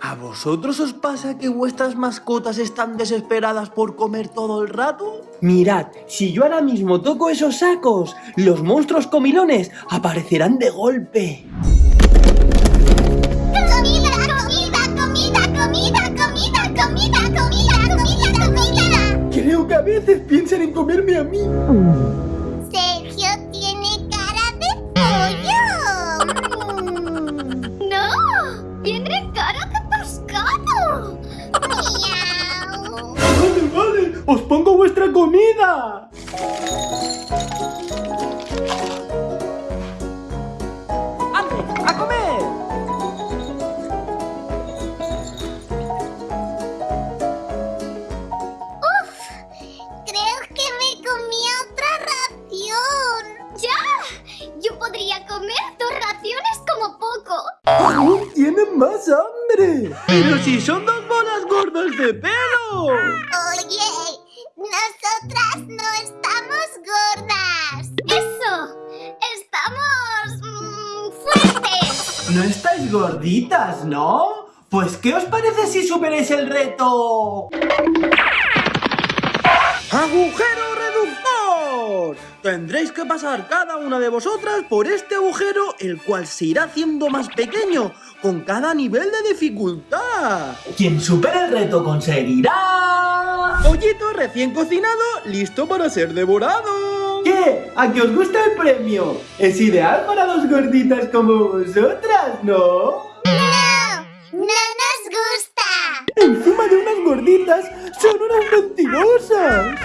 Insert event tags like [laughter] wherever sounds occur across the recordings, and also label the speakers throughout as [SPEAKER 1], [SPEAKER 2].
[SPEAKER 1] ¿A vosotros os pasa que vuestras mascotas están desesperadas por comer todo el rato? Mirad, si yo ahora mismo toco esos sacos, los monstruos comilones aparecerán de golpe.
[SPEAKER 2] ¡Comida, comida, comida, comida, comida, comida, comida, comida, comida!
[SPEAKER 1] Creo que a veces piensan en comerme a mí.
[SPEAKER 2] Sergio tiene cara de
[SPEAKER 1] ¡Ande, a comer!
[SPEAKER 2] Creo que me comí otra ración.
[SPEAKER 3] ¡Ya! Yo podría comer dos raciones como poco.
[SPEAKER 1] ¡Aún tienen más hambre! ¡Pero si son dos bolas gordas de pelo!
[SPEAKER 2] Nosotras no estamos gordas.
[SPEAKER 3] ¡Eso! ¡Estamos... mm, fuertes!
[SPEAKER 1] No estáis gorditas, ¿no? Pues, ¿qué os parece si superáis el reto? ¡Agujero reductor! Tendréis que pasar cada una de vosotras por este agujero, el cual se irá haciendo más pequeño con cada nivel de dificultad. Quien supere el reto conseguirá... Pollito recién cocinado, listo para ser devorado. ¿Qué? ¿A que os gusta el premio? Es ideal para dos gorditas como vosotras, ¿no?
[SPEAKER 2] No, no nos gusta.
[SPEAKER 1] Encima de unas gorditas, son unas mentirosas.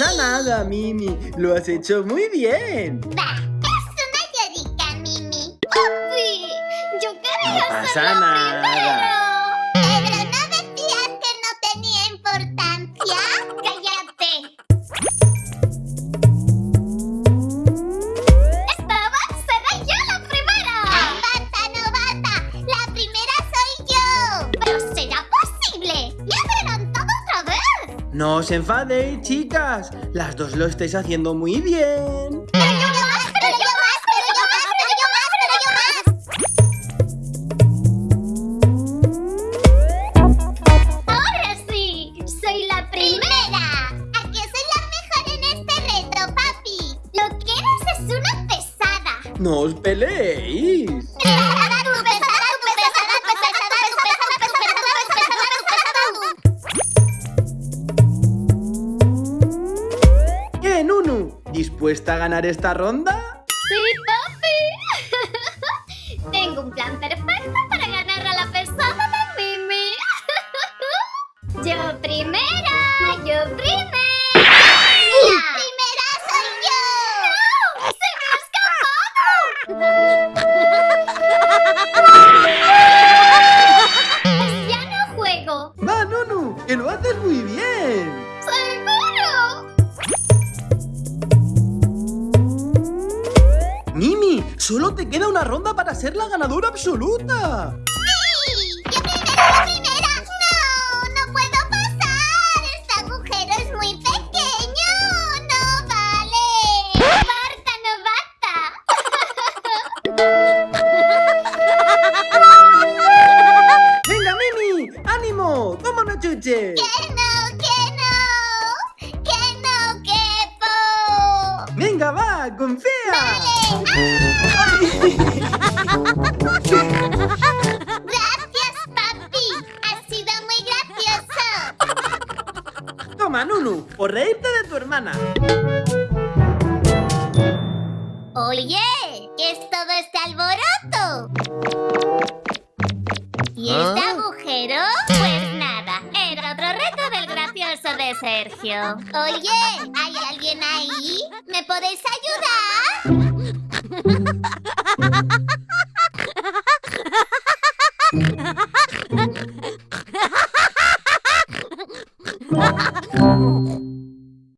[SPEAKER 1] Pasa nada, Mimi. Lo has hecho muy bien.
[SPEAKER 2] Va, es una llorica, Mimi.
[SPEAKER 3] ¡Papi! Yo quería
[SPEAKER 1] No pasa nada.
[SPEAKER 3] primera.
[SPEAKER 2] No
[SPEAKER 1] os enfadéis, chicas. Las dos lo estáis haciendo muy bien.
[SPEAKER 2] Pero yo más,
[SPEAKER 1] Nunu? ¿Dispuesta a ganar esta ronda?
[SPEAKER 3] Sí, papi. [laughs] Tengo un plan perfecto para ganar a la pesada de Mimi. [laughs] Yo primera, yo primera.
[SPEAKER 1] Solo te queda una ronda para ser la ganadora absoluta.
[SPEAKER 2] Sí, yo primera, yo primera. No, no puedo pasar. Este agujero es muy pequeño. No vale.
[SPEAKER 3] ¡Marta novata!
[SPEAKER 1] Venga, Mimi, ánimo, toma una chuche.
[SPEAKER 2] Que no, que no. Que no quepo.
[SPEAKER 1] Venga, va, confía.
[SPEAKER 2] Gracias, papi. Ha sido muy gracioso.
[SPEAKER 1] Toma, Nunu, por reírte de tu hermana.
[SPEAKER 2] Oye, ¿qué es todo este alboroto? ¿Y este agujero? Pues nada, era otro reto del gracioso de Sergio. Oye, ¿hay alguien ahí? ¿Me podéis ayudar?